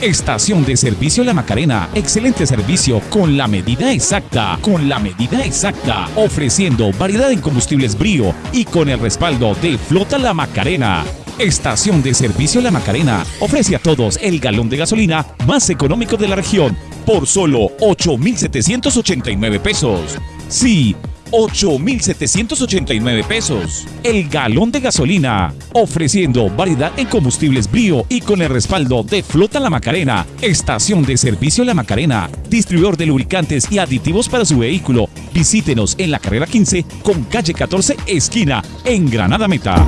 Estación de Servicio La Macarena. Excelente servicio con la medida exacta. Con la medida exacta. Ofreciendo variedad en combustibles brío y con el respaldo de Flota La Macarena. Estación de Servicio La Macarena ofrece a todos el galón de gasolina más económico de la región por solo 8,789 pesos. Sí, 8,789 pesos. El galón de gasolina, ofreciendo variedad en combustibles brío y con el respaldo de Flota La Macarena, Estación de Servicio La Macarena, distribuidor de lubricantes y aditivos para su vehículo. Visítenos en la carrera 15 con calle 14 esquina en Granada Meta.